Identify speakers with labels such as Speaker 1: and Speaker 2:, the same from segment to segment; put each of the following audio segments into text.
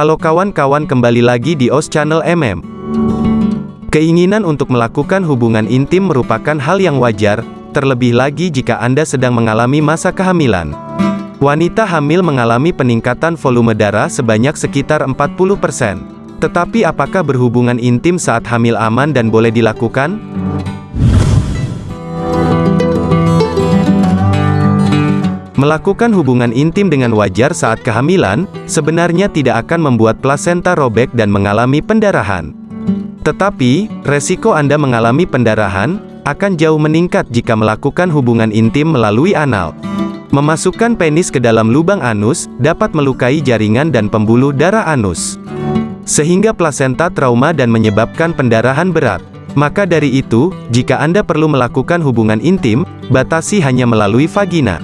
Speaker 1: Halo kawan-kawan kembali lagi di OS Channel MM. Keinginan untuk melakukan hubungan intim merupakan hal yang wajar, terlebih lagi jika Anda sedang mengalami masa kehamilan. Wanita hamil mengalami peningkatan volume darah sebanyak sekitar 40%. Tetapi apakah berhubungan intim saat hamil aman dan boleh dilakukan? Melakukan hubungan intim dengan wajar saat kehamilan, sebenarnya tidak akan membuat plasenta robek dan mengalami pendarahan. Tetapi, resiko Anda mengalami pendarahan, akan jauh meningkat jika melakukan hubungan intim melalui anal. Memasukkan penis ke dalam lubang anus, dapat melukai jaringan dan pembuluh darah anus. Sehingga plasenta trauma dan menyebabkan pendarahan berat. Maka dari itu, jika Anda perlu melakukan hubungan intim, batasi hanya melalui vagina.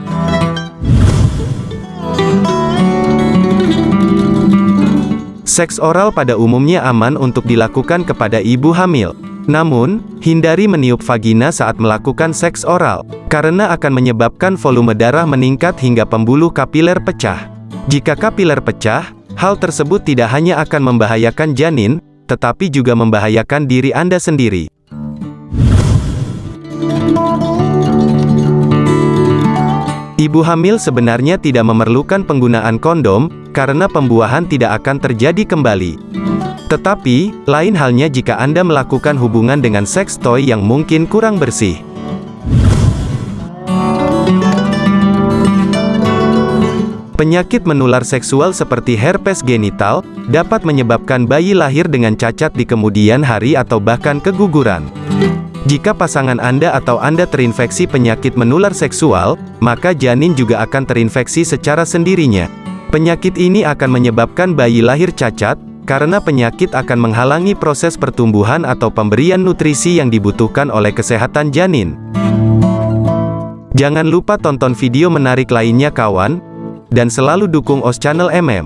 Speaker 1: Seks oral pada umumnya aman untuk dilakukan kepada ibu hamil. Namun, hindari meniup vagina saat melakukan seks oral, karena akan menyebabkan volume darah meningkat hingga pembuluh kapiler pecah. Jika kapiler pecah, hal tersebut tidak hanya akan membahayakan janin, tetapi juga membahayakan diri Anda sendiri. Ibu hamil sebenarnya tidak memerlukan penggunaan kondom, karena pembuahan tidak akan terjadi kembali. Tetapi, lain halnya jika Anda melakukan hubungan dengan seks toy yang mungkin kurang bersih. Penyakit menular seksual seperti herpes genital, dapat menyebabkan bayi lahir dengan cacat di kemudian hari atau bahkan keguguran. Jika pasangan Anda atau Anda terinfeksi penyakit menular seksual, maka janin juga akan terinfeksi secara sendirinya. Penyakit ini akan menyebabkan bayi lahir cacat, karena penyakit akan menghalangi proses pertumbuhan atau pemberian nutrisi yang dibutuhkan oleh kesehatan janin. Jangan lupa tonton video menarik lainnya kawan, dan selalu dukung OS Channel MM.